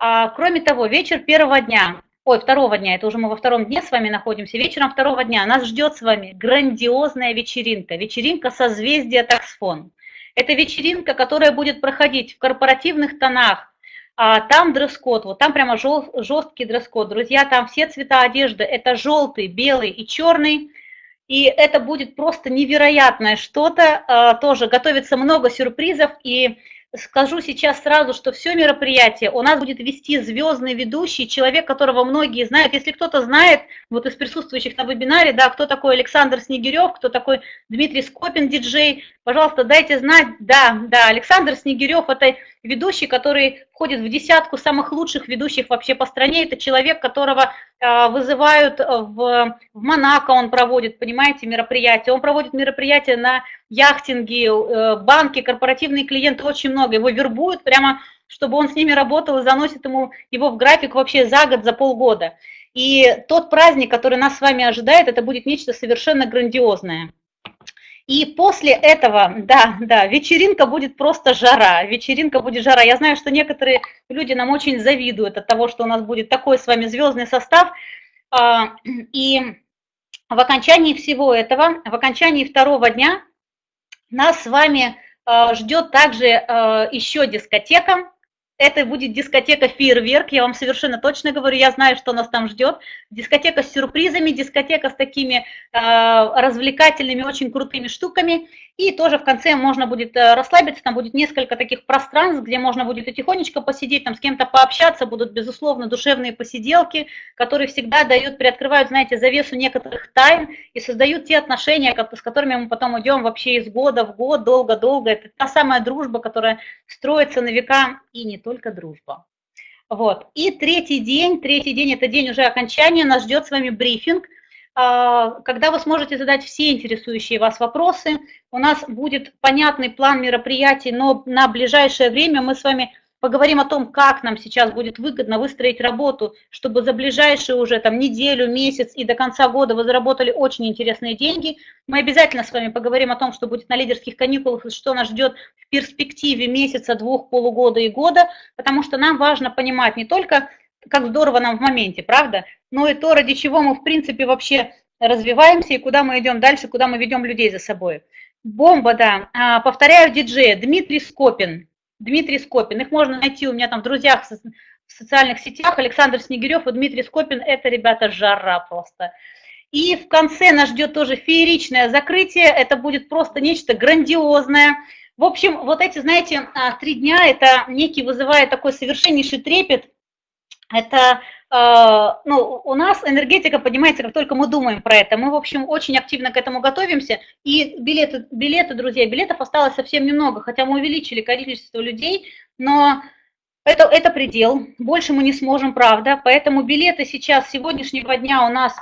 А, кроме того, вечер первого дня, ой, второго дня, это уже мы во втором дне с вами находимся, вечером второго дня нас ждет с вами грандиозная вечеринка, вечеринка созвездия таксфон. Это вечеринка, которая будет проходить в корпоративных тонах, а, там дресс-код, вот там прямо жесткий дресс-код. Друзья, там все цвета одежды, это желтый, белый и черный. И это будет просто невероятное что-то. А, тоже готовится много сюрпризов. И скажу сейчас сразу, что все мероприятие у нас будет вести звездный ведущий, человек, которого многие знают. Если кто-то знает, вот из присутствующих на вебинаре, да, кто такой Александр Снегирев, кто такой Дмитрий Скопин, диджей, пожалуйста, дайте знать. Да, да, Александр Снегирев – это ведущий, который входит в десятку самых лучших ведущих вообще по стране. Это человек, которого э, вызывают в, в Монако, он проводит, понимаете, мероприятия. Он проводит мероприятия на яхтинге, э, банки, корпоративные клиенты, очень много. Его вербуют прямо, чтобы он с ними работал и заносит ему его в график вообще за год, за полгода. И тот праздник, который нас с вами ожидает, это будет нечто совершенно грандиозное. И после этого, да, да, вечеринка будет просто жара, вечеринка будет жара. Я знаю, что некоторые люди нам очень завидуют от того, что у нас будет такой с вами звездный состав. А, и в окончании всего этого, в окончании второго дня нас с вами а, ждет также а, еще дискотека, это будет дискотека «Фейерверк», я вам совершенно точно говорю, я знаю, что нас там ждет. Дискотека с сюрпризами, дискотека с такими э, развлекательными, очень крутыми штуками. И тоже в конце можно будет э, расслабиться, там будет несколько таких пространств, где можно будет тихонечко посидеть, там с кем-то пообщаться, будут, безусловно, душевные посиделки, которые всегда дают, приоткрывают, знаете, завесу некоторых тайн и создают те отношения, с которыми мы потом идем вообще из года в год, долго-долго. Это та самая дружба, которая строится на века, и не только дружба. Вот. И третий день, третий день, это день уже окончания, нас ждет с вами брифинг, когда вы сможете задать все интересующие вас вопросы. У нас будет понятный план мероприятий, но на ближайшее время мы с вами поговорим о том, как нам сейчас будет выгодно выстроить работу, чтобы за ближайшие уже там неделю, месяц и до конца года вы заработали очень интересные деньги. Мы обязательно с вами поговорим о том, что будет на лидерских каникулах что нас ждет в перспективе месяца, двух, полугода и года, потому что нам важно понимать не только как здорово нам в моменте, правда? Но и то, ради чего мы, в принципе, вообще развиваемся и куда мы идем дальше, куда мы ведем людей за собой. Бомба, да. А, повторяю, диджея Дмитрий Скопин. Дмитрий Скопин. Их можно найти у меня там в друзьях в социальных сетях. Александр Снегирев и Дмитрий Скопин. Это, ребята, жара просто. И в конце нас ждет тоже фееричное закрытие. Это будет просто нечто грандиозное. В общем, вот эти, знаете, а, три дня, это некий вызывает такой совершеннейший трепет, это, ну, у нас энергетика поднимается, как только мы думаем про это. Мы, в общем, очень активно к этому готовимся. И билеты, билеты, друзья, билетов осталось совсем немного, хотя мы увеличили количество людей, но Это, это предел, больше мы не сможем, правда, поэтому билеты сейчас, сегодняшнего дня у нас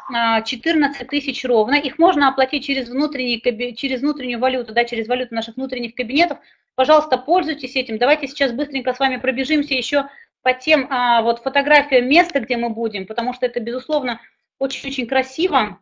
14 а, тысяч ровно, их можно оплатить через, внутренний, через внутреннюю валюту, да, через валюту наших внутренних кабинетов, пожалуйста, пользуйтесь этим, давайте сейчас быстренько с вами пробежимся еще по тем а, вот фотографиям места, где мы будем, потому что это, безусловно, очень-очень красиво,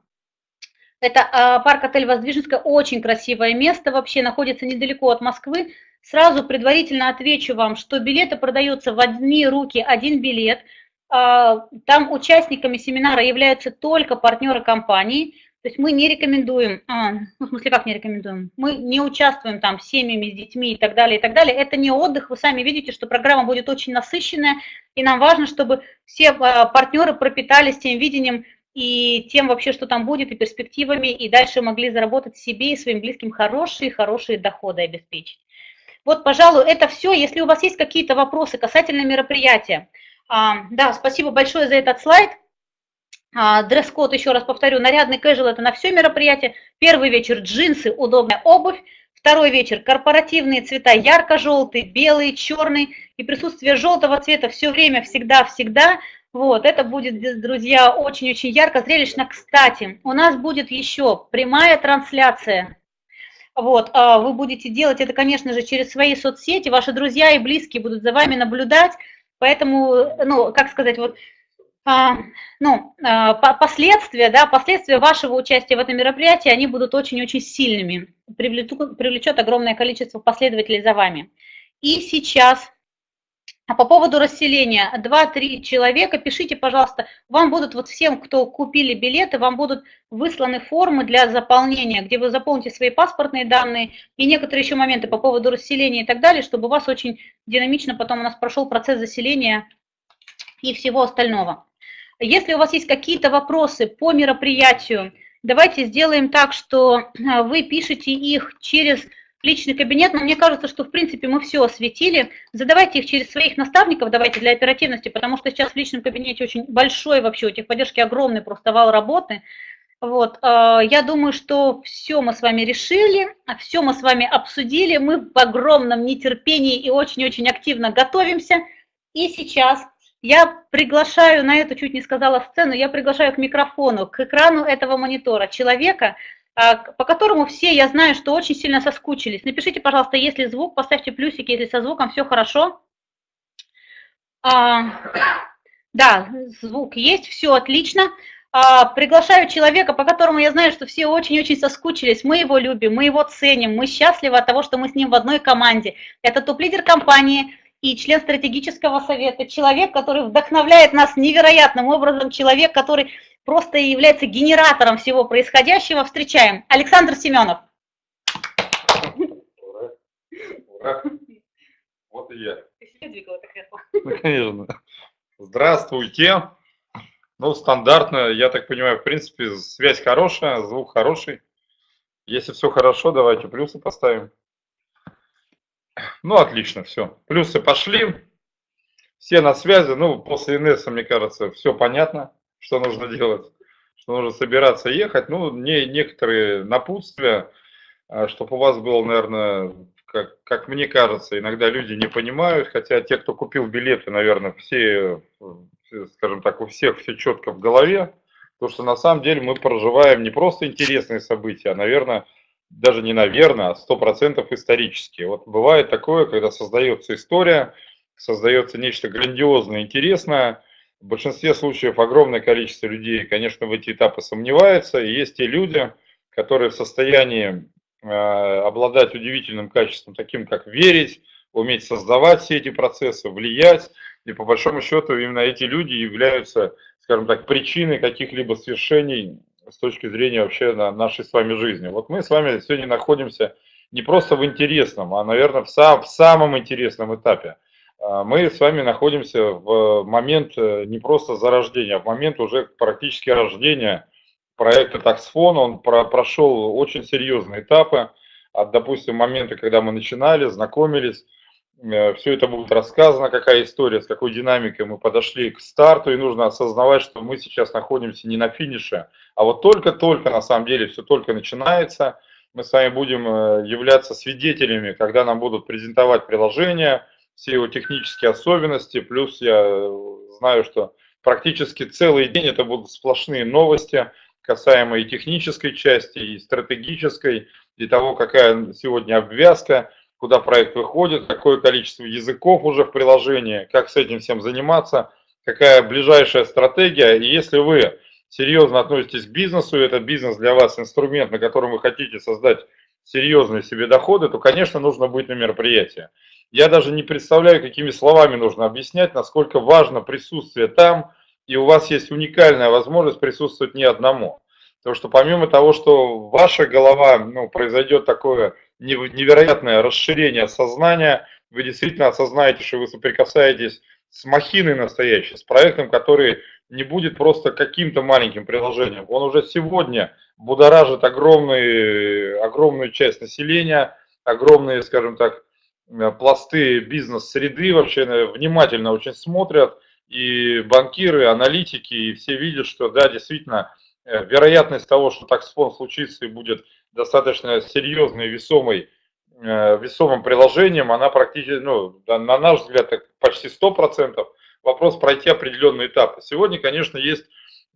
это а, парк-отель Воздвиженская, очень красивое место вообще, находится недалеко от Москвы, Сразу предварительно отвечу вам, что билеты продаются в одни руки, один билет. А, там участниками семинара являются только партнеры компании. То есть мы не рекомендуем, а, ну, в смысле, как не рекомендуем? Мы не участвуем там с семьями, с детьми и так далее, и так далее. Это не отдых, вы сами видите, что программа будет очень насыщенная, и нам важно, чтобы все а, партнеры пропитались тем видением и тем вообще, что там будет, и перспективами, и дальше могли заработать себе и своим близким хорошие-хорошие доходы обеспечить. Вот, пожалуй, это все. Если у вас есть какие-то вопросы касательно мероприятия. А, да, спасибо большое за этот слайд. А, дресс-код, еще раз повторю, нарядный кэжуал – это на все мероприятие. Первый вечер – джинсы, удобная обувь. Второй вечер – корпоративные цвета, ярко-желтый, белый, черный. И присутствие желтого цвета все время, всегда-всегда. Вот, это будет, друзья, очень-очень ярко, зрелищно. Кстати, у нас будет еще прямая трансляция вот, а вы будете делать это, конечно же, через свои соцсети, ваши друзья и близкие будут за вами наблюдать, поэтому, ну, как сказать, вот, ну, а, последствия, да, последствия вашего участия в этом мероприятии, они будут очень-очень сильными, привлечет, привлечет огромное количество последователей за вами. И сейчас а по поводу расселения, 2-3 человека, пишите, пожалуйста, вам будут, вот всем, кто купили билеты, вам будут высланы формы для заполнения, где вы заполните свои паспортные данные и некоторые еще моменты по поводу расселения и так далее, чтобы у вас очень динамично потом у нас прошел процесс заселения и всего остального. Если у вас есть какие-то вопросы по мероприятию, давайте сделаем так, что вы пишете их через личный кабинет, но мне кажется, что в принципе мы все осветили. Задавайте их через своих наставников, давайте для оперативности, потому что сейчас в личном кабинете очень большой вообще, у техподдержки огромный просто вал работы. Вот, э, я думаю, что все мы с вами решили, все мы с вами обсудили, мы в огромном нетерпении и очень-очень активно готовимся. И сейчас я приглашаю, на эту чуть не сказала сцену, я приглашаю к микрофону, к экрану этого монитора человека, а, по которому все, я знаю, что очень сильно соскучились. Напишите, пожалуйста, если звук, поставьте плюсики, если со звуком все хорошо. А, да, звук есть, все отлично. А, приглашаю человека, по которому я знаю, что все очень-очень соскучились. Мы его любим, мы его ценим, мы счастливы от того, что мы с ним в одной команде. Это топ-лидер компании и член стратегического совета, человек, который вдохновляет нас невероятным образом, человек, который просто является генератором всего происходящего. Встречаем. Александр Семенов. Ура. Ура. Вот и я. Ну, конечно. Здравствуйте. Ну, стандартно, я так понимаю, в принципе, связь хорошая, звук хороший. Если все хорошо, давайте плюсы поставим. Ну, отлично, все. Плюсы пошли. Все на связи. Ну, после Инесса, мне кажется, все понятно что нужно делать, что нужно собираться ехать. Ну, не, некоторые напутствия, а, чтобы у вас было, наверное, как, как мне кажется, иногда люди не понимают, хотя те, кто купил билеты, наверное, все, скажем так, у всех все четко в голове, потому что на самом деле мы проживаем не просто интересные события, а, наверное, даже не наверное, а сто процентов исторические. Вот бывает такое, когда создается история, создается нечто грандиозное, интересное, в большинстве случаев огромное количество людей, конечно, в эти этапы сомневается. И есть те люди, которые в состоянии э, обладать удивительным качеством, таким как верить, уметь создавать все эти процессы, влиять. И по большому счету именно эти люди являются, скажем так, причиной каких-либо свершений с точки зрения вообще на нашей с вами жизни. Вот мы с вами сегодня находимся не просто в интересном, а, наверное, в, сам, в самом интересном этапе – а, мы с вами находимся в момент э, не просто зарождения, а в момент уже практически рождения проекта Таксфон. Он про прошел очень серьезные этапы от, допустим, момента, когда мы начинали, знакомились. Э, Все это будет рассказано, какая история, с какой динамикой мы подошли к старту. И нужно осознавать, что мы сейчас находимся не на финише, а вот только-только, на самом деле, все только начинается. Мы с вами будем э, являться свидетелями, когда нам будут презентовать приложение – все его технические особенности, плюс я знаю, что практически целый день это будут сплошные новости, касаемо и технической части, и стратегической, и того, какая сегодня обвязка, куда проект выходит, какое количество языков уже в приложении, как с этим всем заниматься, какая ближайшая стратегия. И если вы серьезно относитесь к бизнесу, и этот бизнес для вас инструмент, на котором вы хотите создать серьезные себе доходы, то, конечно, нужно быть на мероприятии. Я даже не представляю, какими словами нужно объяснять, насколько важно присутствие там, и у вас есть уникальная возможность присутствовать не одному. Потому что помимо того, что ваша голова, ну, произойдет такое невероятное расширение сознания, вы действительно осознаете, что вы соприкасаетесь с махиной настоящей, с проектом, который не будет просто каким-то маленьким приложением. Он уже сегодня будоражит огромный, огромную часть населения, огромные, скажем так, пласты бизнес-среды вообще э, внимательно очень смотрят, и банкиры, аналитики, и все видят, что да, действительно, э, вероятность того, что таксфон случится и будет достаточно серьезной, весомой, весомым приложением, она практически, ну, на наш взгляд, почти 100%. Вопрос пройти определенные этапы. Сегодня, конечно, есть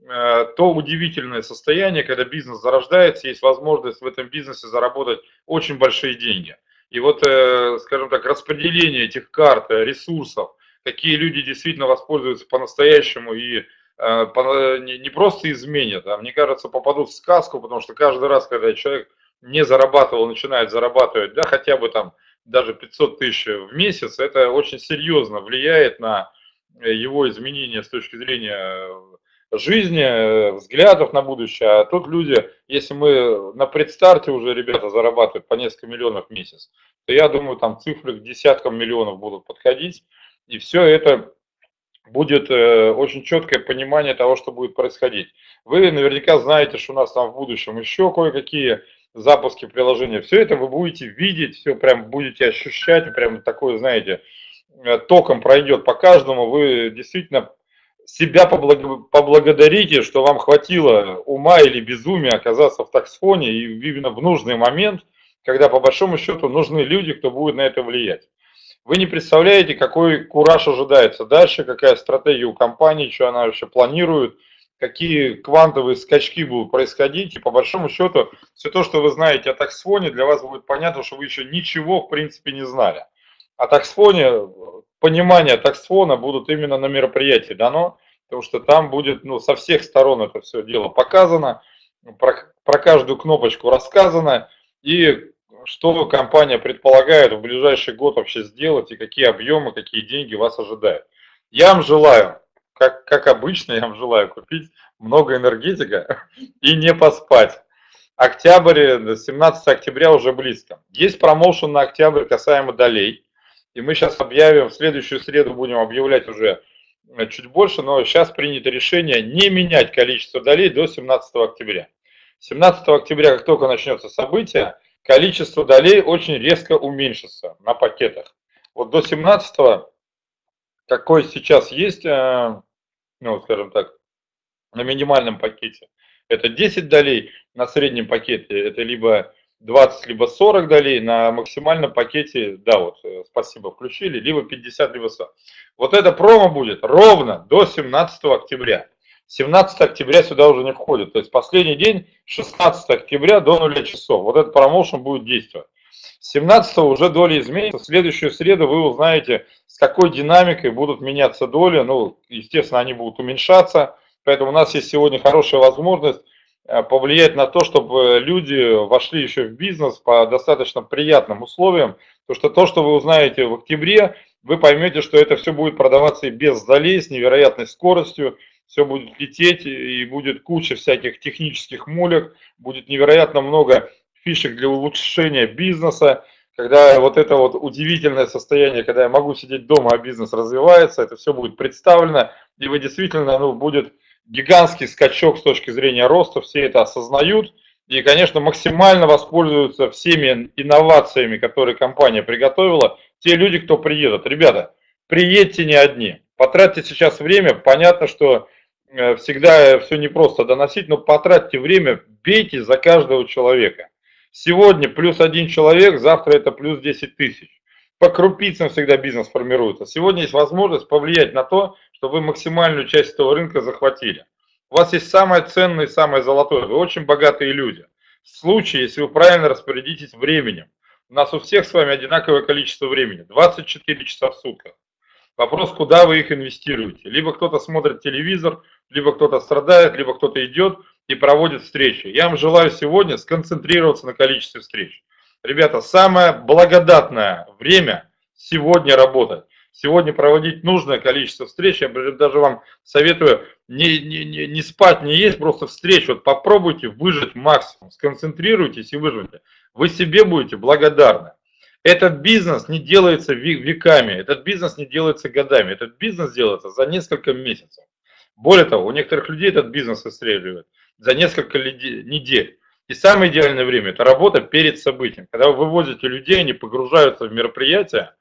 то удивительное состояние, когда бизнес зарождается, есть возможность в этом бизнесе заработать очень большие деньги. И вот, э, скажем так, распределение этих карт, э, ресурсов, какие люди действительно воспользуются по-настоящему и э, не просто изменят, а мне кажется, попадут в сказку, потому что каждый раз, когда человек не зарабатывал, начинает зарабатывать, да, хотя бы там даже 500 тысяч в месяц, это очень серьезно влияет на его изменения с точки зрения жизни, э, взглядов на будущее. А тут люди, если мы на предстарте уже ребята зарабатывают по несколько миллионов в месяц, то я думаю, там цифры к десяткам миллионов будут подходить. И все это будет э, очень четкое понимание того, что будет происходить. Вы наверняка знаете, что у нас там в будущем еще кое-какие запуски приложения. Все это вы будете видеть, все прям будете ощущать, прям такое, знаете, э, током пройдет по каждому. Вы действительно себя поблагодарите, что вам хватило ума или безумия оказаться в таксфоне и именно в нужный момент, когда по большому счету нужны люди, кто будет на это влиять. Вы не представляете, какой кураж ожидается дальше, какая стратегия у компании, что она вообще планирует, какие квантовые скачки будут происходить. И по большому счету, все то, что вы знаете о таксфоне, для вас будет понятно, что вы еще ничего в принципе не знали. О таксфоне понимание таксфона будут именно на мероприятии дано, потому что там будет ну, со всех сторон это все дело показано, про, про каждую кнопочку рассказано, и что компания предполагает в ближайший год вообще сделать, и какие объемы, какие деньги вас ожидают. Я вам желаю, как, как обычно, я вам желаю купить много энергетика и не поспать. Октябрь, 17 октября уже близко. Есть промоушен на октябрь касаемо долей. И мы сейчас объявим, в следующую среду будем объявлять уже э, чуть больше, но сейчас принято решение не менять количество долей до 17 октября. 17 октября, как только начнется событие, количество долей очень резко уменьшится на пакетах. Вот до 17 какой сейчас есть, э, ну, скажем так, на минимальном пакете, это 10 долей, на среднем пакете это либо 20 либо 40 долей, на максимальном пакете, да, вот, э, спасибо, включили, либо 50, либо 100. Вот это промо будет ровно до 17 октября. 17 октября сюда уже не входит, то есть последний день 16 октября до 0 часов. Вот этот промоушен будет действовать. 17 уже доли изменится. В следующую среду вы узнаете, с какой динамикой будут меняться доли. Ну, естественно, они будут уменьшаться. Поэтому у нас есть сегодня хорошая возможность Э, повлиять на то, чтобы люди вошли еще в бизнес по достаточно приятным условиям, потому что то, что вы узнаете в октябре, вы поймете, что это все будет продаваться и без залей, с невероятной скоростью, все будет лететь и будет куча всяких технических мулек, будет невероятно много фишек для улучшения бизнеса, когда вот это вот удивительное состояние, когда я могу сидеть дома, а бизнес развивается, это все будет представлено, и вы действительно, ну, будет гигантский скачок с точки зрения роста, все это осознают и, конечно, максимально воспользуются всеми инновациями, которые компания приготовила, те люди, кто приедут. Ребята, приедьте не одни, потратьте сейчас время, понятно, что э, всегда все непросто доносить, но потратьте время, бейте за каждого человека. Сегодня плюс один человек, завтра это плюс 10 тысяч. по крупицам всегда бизнес формируется. Сегодня есть возможность повлиять на то, чтобы вы максимальную часть этого рынка захватили. У вас есть самое ценное и самое золотое. Вы очень богатые люди. В случае, если вы правильно распорядитесь временем. У нас у всех с вами одинаковое количество времени. 24 часа в сутках. Вопрос, куда вы их инвестируете. Либо кто-то смотрит телевизор, либо кто-то страдает, либо кто-то идет и проводит встречи. Я вам желаю сегодня сконцентрироваться на количестве встреч. Ребята, самое благодатное время сегодня работать. Сегодня проводить нужное количество встреч. Я даже вам советую не, не, не, не спать, не есть, просто встреч. Вот попробуйте выжить максимум, сконцентрируйтесь и выживите. Вы себе будете благодарны. Этот бизнес не делается веками, этот бизнес не делается годами, этот бизнес делается за несколько месяцев. Более того, у некоторых людей этот бизнес выстреливает за несколько недель. И самое идеальное время – это работа перед событием. Когда вы вывозите людей, они погружаются в мероприятие,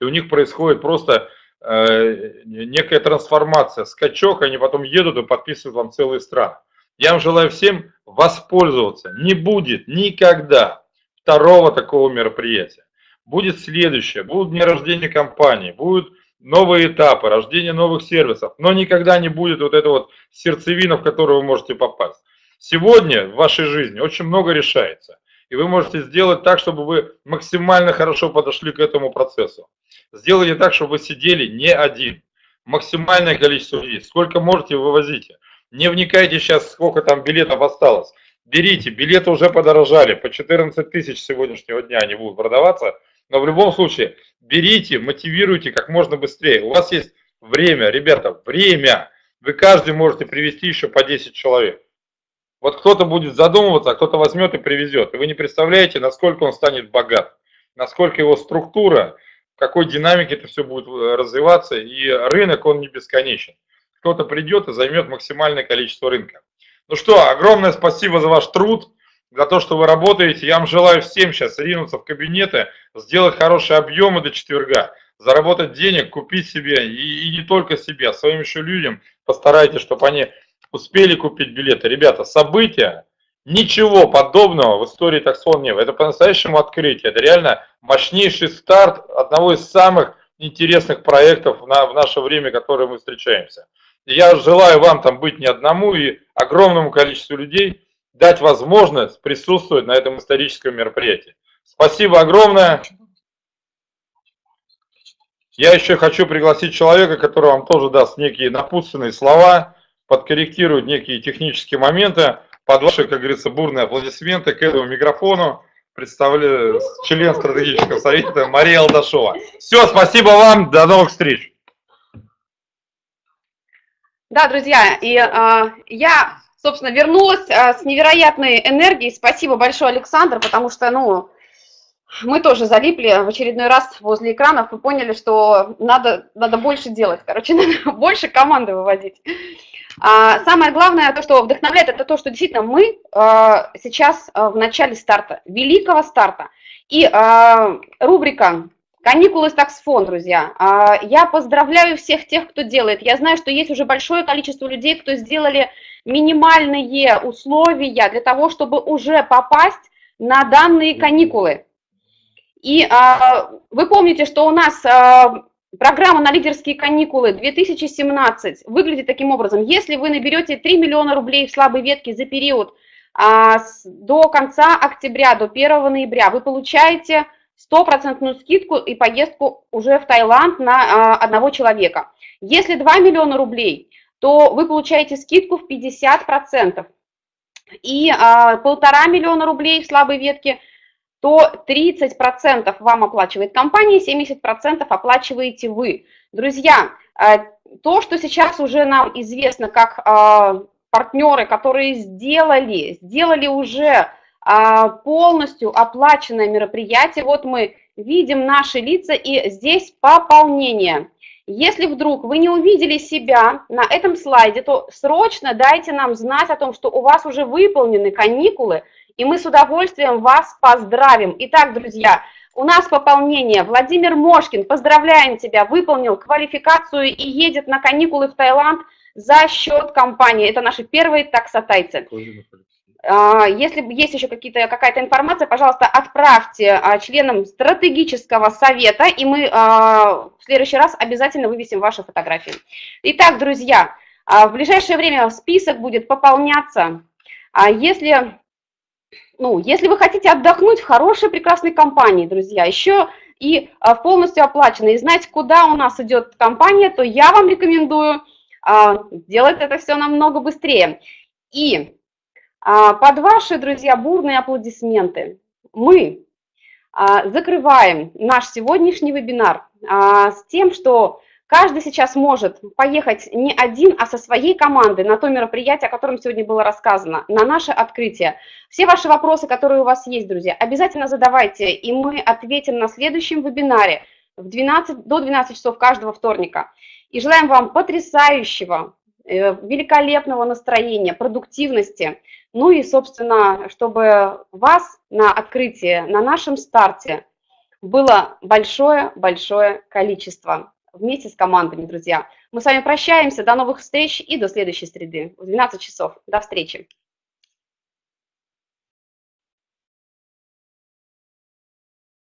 и у них происходит просто э, некая трансформация, скачок, они потом едут и подписывают вам целые страны. Я вам желаю всем воспользоваться. Не будет никогда второго такого мероприятия будет следующее, будут дни рождения компании, будут новые этапы, рождение новых сервисов, но никогда не будет вот эта вот сердцевина, в которую вы можете попасть. Сегодня в вашей жизни очень много решается, и вы можете сделать так, чтобы вы максимально хорошо подошли к этому процессу. Сделайте так, чтобы вы сидели не один, максимальное количество людей, сколько можете вывозите. Не вникайте сейчас, сколько там билетов осталось. Берите, билеты уже подорожали, по 14 тысяч сегодняшнего дня они будут продаваться, но в любом случае, берите, мотивируйте как можно быстрее. У вас есть время, ребята, время. Вы каждый можете привести еще по 10 человек. Вот кто-то будет задумываться, а кто-то возьмет и привезет. И вы не представляете, насколько он станет богат, насколько его структура, в какой динамике это все будет э, развиваться. И рынок, он не бесконечен. Кто-то придет и займет максимальное количество рынка. Ну что, огромное спасибо за ваш труд за то, что вы работаете. Я вам желаю всем сейчас ринуться в кабинеты, сделать хорошие объемы до четверга, заработать денег, купить себе, и, и не только себе, а своим еще людям постарайтесь, чтобы они успели купить билеты. Ребята, события, ничего подобного в истории таксон нет. Это по-настоящему открытие. Это реально мощнейший старт одного из самых интересных проектов на, в наше время, которые мы встречаемся. я желаю вам там быть не одному и огромному количеству людей, дать возможность присутствовать на этом историческом мероприятии. Спасибо огромное. Я еще хочу пригласить человека, который вам тоже даст некие напутственные слова, подкорректирует некие технические моменты. Под ваши, как говорится, бурные аплодисменты к этому микрофону представляю член стратегического совета Мария Алдашова. Все, спасибо вам, до новых встреч. Да, друзья, и э, я собственно, вернулась а, с невероятной энергией. Спасибо большое, Александр, потому что, ну, мы тоже залипли в очередной раз возле экранов и поняли, что надо, надо больше делать, короче, надо больше команды выводить. А самое главное, то, что вдохновляет, это то, что действительно мы а, сейчас а, в начале старта, великого старта. И а, рубрика Каникулы с таксфон, друзья. А, я поздравляю всех тех, кто делает. Я знаю, что есть уже большое количество людей, кто сделали минимальные условия для того, чтобы уже попасть на данные каникулы. И а, вы помните, что у нас а, программа на лидерские каникулы 2017 выглядит таким образом. Если вы наберете 3 миллиона рублей в слабой ветке за период до конца октября, до 1 ноября, вы получаете стопроцентную скидку и поездку уже в Таиланд на а, одного человека. Если 2 миллиона рублей, то вы получаете скидку в 50%. И а, полтора миллиона рублей в слабой ветке, то 30% вам оплачивает компания, 70% оплачиваете вы. Друзья, а, то, что сейчас уже нам известно как партнеры, которые сделали, сделали уже полностью оплаченное мероприятие. Вот мы видим наши лица и здесь пополнение. Если вдруг вы не увидели себя на этом слайде, то срочно дайте нам знать о том, что у вас уже выполнены каникулы, и мы с удовольствием вас поздравим. Итак, друзья, у нас пополнение. Владимир Мошкин, поздравляем тебя, выполнил квалификацию и едет на каникулы в Таиланд за счет компании. Это наши первые таксотайцы. А, если есть еще какая-то информация, пожалуйста, отправьте а, членам стратегического совета, и мы а, в следующий раз обязательно вывесим ваши фотографии. Итак, друзья, в ближайшее время список будет пополняться. Если, ну, если вы хотите отдохнуть в хорошей, прекрасной компании, друзья, еще и полностью оплачено, и знать, куда у нас идет компания, то я вам рекомендую делать это все намного быстрее. И под ваши, друзья, бурные аплодисменты мы а, закрываем наш сегодняшний вебинар а, с тем, что каждый сейчас может поехать не один, а со своей командой на то мероприятие, о котором сегодня было рассказано, на наше открытие. Все ваши вопросы, которые у вас есть, друзья, обязательно задавайте, и мы ответим на следующем вебинаре в 12, до 12 часов каждого вторника. И желаем вам потрясающего, великолепного настроения, продуктивности, ну и, собственно, чтобы вас на открытии, на нашем старте было большое-большое количество вместе с командами, друзья. Мы с вами прощаемся, до новых встреч и до следующей среды в 12 часов. До встречи.